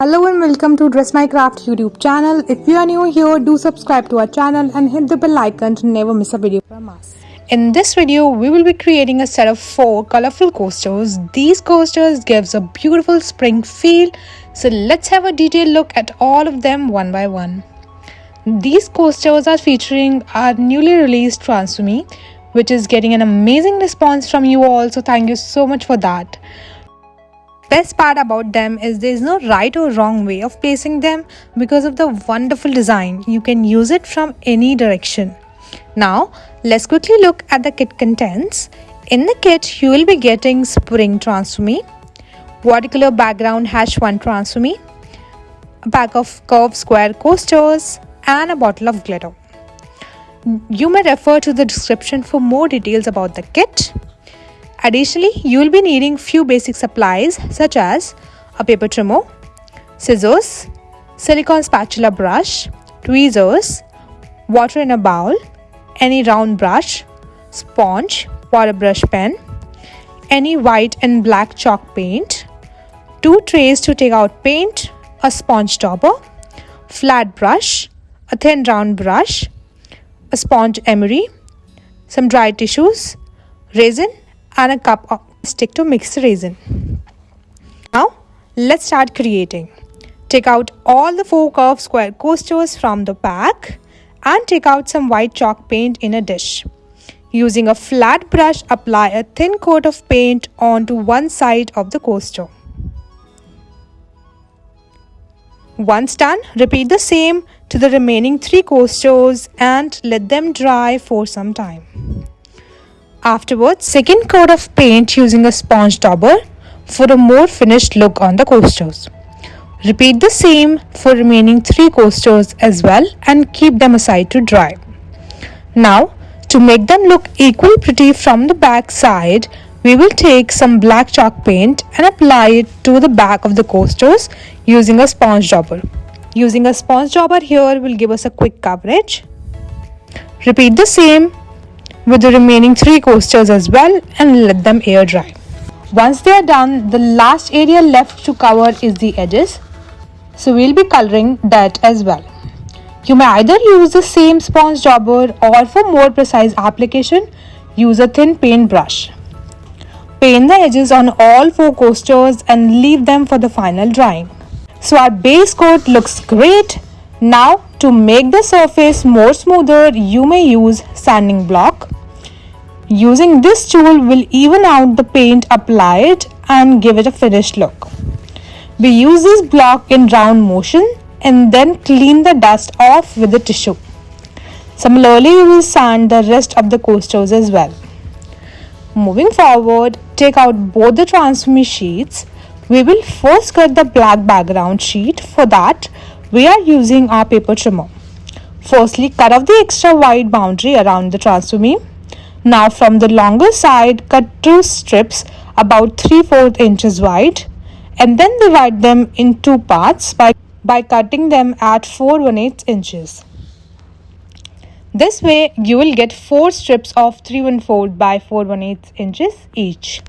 Hello and welcome to Dress My Craft YouTube channel. If you are new here, do subscribe to our channel and hit the bell icon to never miss a video from us. In this video, we will be creating a set of four colorful coasters. These coasters gives a beautiful spring feel. So let's have a detailed look at all of them one by one. These coasters are featuring our newly released Transfer Me, which is getting an amazing response from you all. So thank you so much for that. Best part about them is there is no right or wrong way of placing them because of the wonderful design. You can use it from any direction. Now, let's quickly look at the kit contents. In the kit, you will be getting spring Transfer Me, watercolor background hash 1 Transfer Me, a pack of curved square coasters, and a bottle of glitter. You may refer to the description for more details about the kit. Additionally, you will be needing few basic supplies such as a paper trimmer, scissors, silicone spatula brush, tweezers, water in a bowl, any round brush, sponge, water brush pen, any white and black chalk paint, two trays to take out paint, a sponge dauber, flat brush, a thin round brush, a sponge emery, some dry tissues, resin and a cup of stick to mix the resin. Now let's start creating. Take out all the four curved square coasters from the pack and take out some white chalk paint in a dish. Using a flat brush, apply a thin coat of paint onto one side of the coaster. Once done, repeat the same to the remaining three coasters and let them dry for some time. Afterwards, second coat of paint using a sponge dauber for a more finished look on the coasters. Repeat the same for remaining three coasters as well and keep them aside to dry. Now, to make them look equally pretty from the back side, we will take some black chalk paint and apply it to the back of the coasters using a sponge dauber. Using a sponge dauber here will give us a quick coverage. Repeat the same with the remaining three coasters as well and let them air dry. Once they are done, the last area left to cover is the edges. So we'll be coloring that as well. You may either use the same sponge dauber or for more precise application, use a thin paint brush. Paint the edges on all four coasters and leave them for the final drying. So our base coat looks great. Now to make the surface more smoother, you may use sanding block. Using this tool will even out the paint applied and give it a finished look. We use this block in round motion and then clean the dust off with the tissue. Similarly, we will sand the rest of the coasters as well. Moving forward, take out both the Transfer Me sheets. We will first cut the black background sheet. For that, we are using our paper trimmer. Firstly, cut off the extra white boundary around the Transfer Me now from the longer side, cut two strips about 3 4 inches wide and then divide them in two parts by, by cutting them at 4 1 8 inches. This way you will get 4 strips of 3 1 4 by 4 1 8 inches each.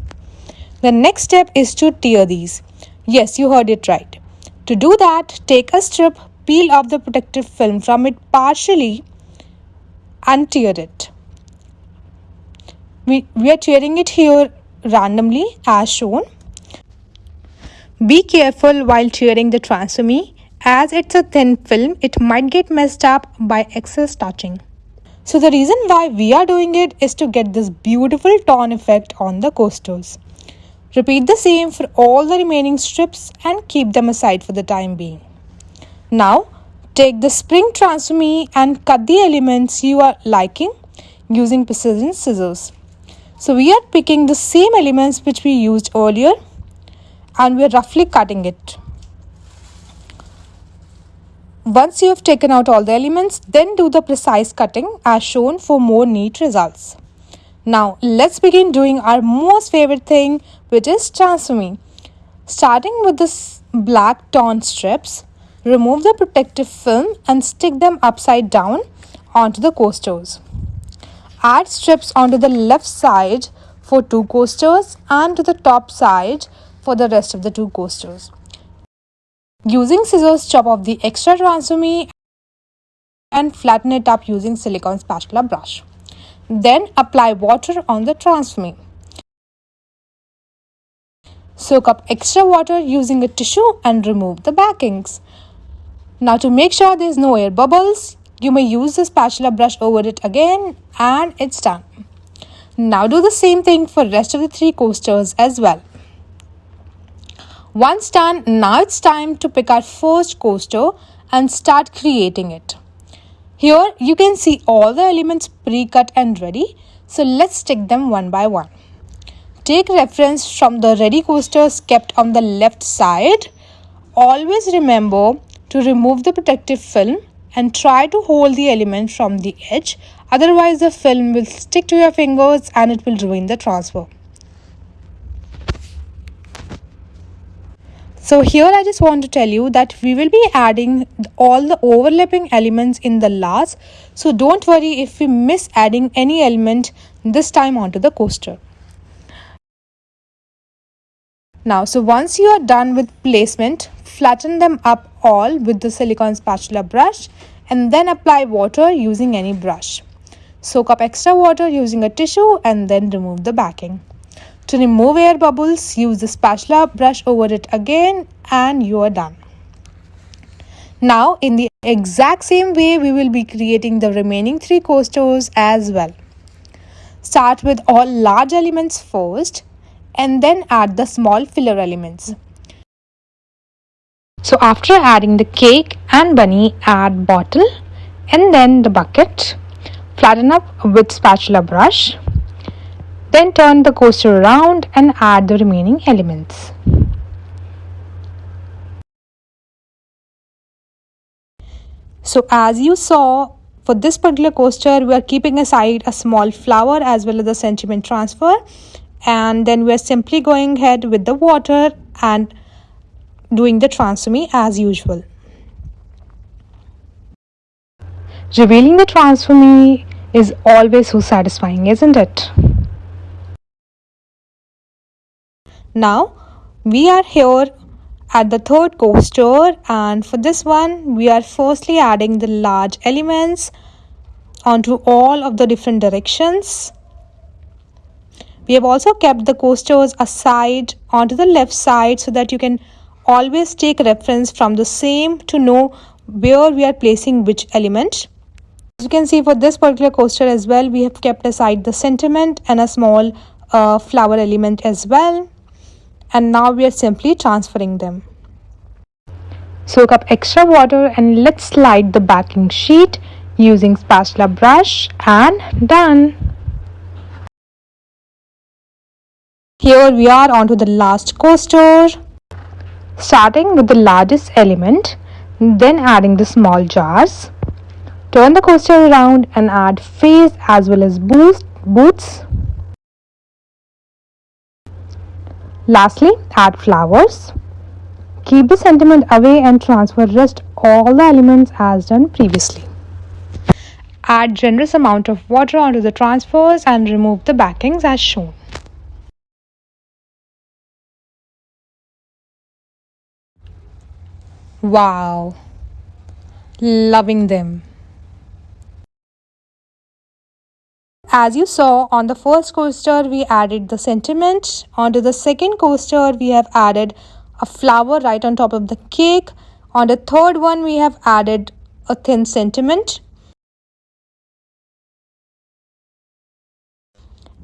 The next step is to tear these. Yes, you heard it right. To do that, take a strip, peel off the protective film from it partially and tear it we, we are tearing it here randomly as shown. Be careful while tearing the Transfer Me as it's a thin film it might get messed up by excess touching. So the reason why we are doing it is to get this beautiful torn effect on the coasters. Repeat the same for all the remaining strips and keep them aside for the time being. Now take the spring Transfer Me and cut the elements you are liking using precision scissors. So we are picking the same elements which we used earlier and we are roughly cutting it. Once you have taken out all the elements, then do the precise cutting as shown for more neat results. Now let's begin doing our most favorite thing which is Transformi. Starting with this black torn strips, remove the protective film and stick them upside down onto the coasters. Add strips onto the left side for two coasters and to the top side for the rest of the two coasters. Using scissors, chop off the extra transfer and flatten it up using silicone spatula brush. Then apply water on the transfer Soak up extra water using a tissue and remove the backings. Now to make sure there is no air bubbles, you may use the spatula brush over it again and it's done. Now do the same thing for rest of the three coasters as well. Once done, now it's time to pick our first coaster and start creating it. Here you can see all the elements pre-cut and ready. So let's stick them one by one. Take reference from the ready coasters kept on the left side. Always remember to remove the protective film and try to hold the element from the edge otherwise the film will stick to your fingers and it will ruin the transfer. So here I just want to tell you that we will be adding all the overlapping elements in the last. So don't worry if we miss adding any element this time onto the coaster. Now, so once you are done with placement, flatten them up all with the silicone spatula brush and then apply water using any brush. Soak up extra water using a tissue and then remove the backing. To remove air bubbles, use the spatula brush over it again and you are done. Now in the exact same way we will be creating the remaining three coasters as well. Start with all large elements first and then add the small filler elements. So after adding the cake and bunny add bottle and then the bucket. Flatten up with spatula brush then turn the coaster around and add the remaining elements. So as you saw, for this particular coaster, we are keeping aside a small flower as well as the sentiment transfer. And then we are simply going ahead with the water and doing the transfer as usual. Revealing the transfer is always so satisfying, isn't it? Now we are here at the third coaster and for this one we are firstly adding the large elements onto all of the different directions. We have also kept the coasters aside onto the left side so that you can always take reference from the same to know where we are placing which element. As you can see for this particular coaster as well we have kept aside the sentiment and a small uh, flower element as well and now we are simply transferring them. Soak up extra water and let's slide the backing sheet using spatula brush and done. Here we are onto the last coaster. Starting with the largest element, then adding the small jars. Turn the coaster around and add face as well as boost, boots Lastly, add flowers. Keep the sentiment away and transfer rest all the elements as done previously. Add generous amount of water onto the transfers and remove the backings as shown. Wow, loving them. As you saw on the first coaster, we added the sentiment. Onto the second coaster, we have added a flower right on top of the cake. On the third one, we have added a thin sentiment.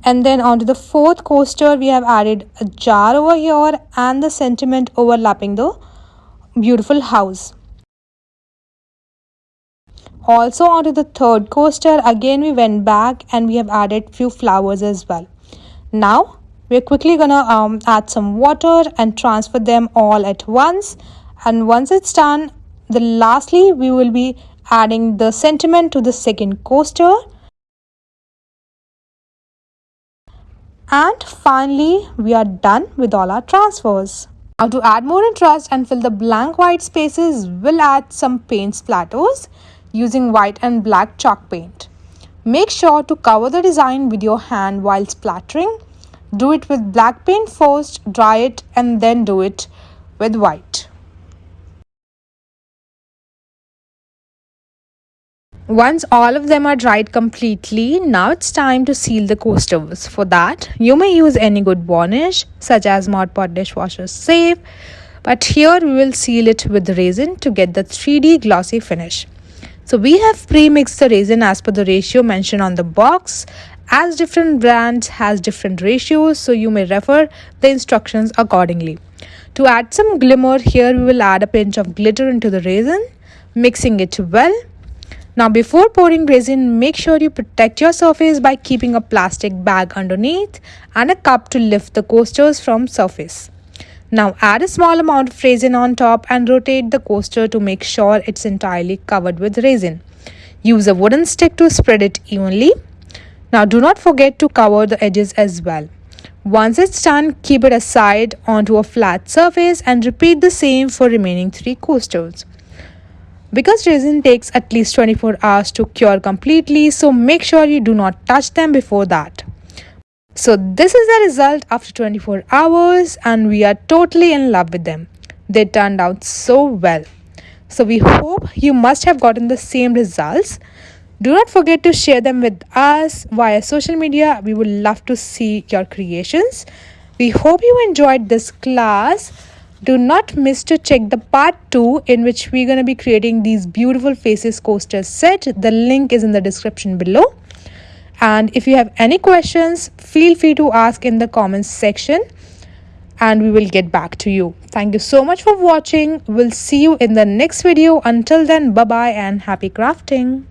And then onto the fourth coaster, we have added a jar over here and the sentiment overlapping the beautiful house. Also onto the third coaster, again we went back and we have added few flowers as well. Now we're quickly gonna um, add some water and transfer them all at once. And once it's done, the lastly we will be adding the sentiment to the second coaster. And finally, we are done with all our transfers. Now to add more interest and fill the blank white spaces, we'll add some paint splatters using white and black chalk paint. Make sure to cover the design with your hand while splattering. Do it with black paint first, dry it and then do it with white. Once all of them are dried completely, now it's time to seal the coasters. For that, you may use any good varnish such as Mod Podge dishwasher safe, but here we will seal it with resin to get the 3D glossy finish. So we have pre-mixed the resin as per the ratio mentioned on the box as different brands has different ratios so you may refer the instructions accordingly. To add some glimmer here we will add a pinch of glitter into the resin mixing it well. Now before pouring resin make sure you protect your surface by keeping a plastic bag underneath and a cup to lift the coasters from surface. Now add a small amount of resin on top and rotate the coaster to make sure it's entirely covered with resin. Use a wooden stick to spread it evenly. Now do not forget to cover the edges as well. Once it's done, keep it aside onto a flat surface and repeat the same for remaining three coasters. Because resin takes at least 24 hours to cure completely, so make sure you do not touch them before that. So this is the result after 24 hours and we are totally in love with them. They turned out so well. So we hope you must have gotten the same results. Do not forget to share them with us via social media. We would love to see your creations. We hope you enjoyed this class. Do not miss to check the part 2 in which we're going to be creating these beautiful faces coaster set. The link is in the description below. And if you have any questions, feel free to ask in the comments section and we will get back to you. Thank you so much for watching. We'll see you in the next video. Until then, bye bye and happy crafting.